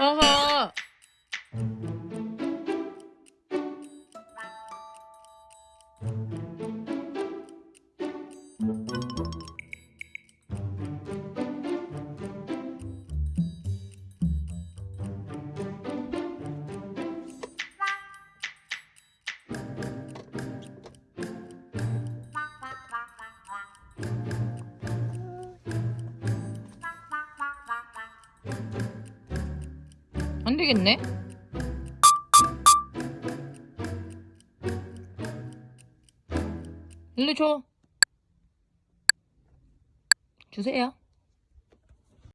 어허. 안 되겠네. 일로 줘. 주세요.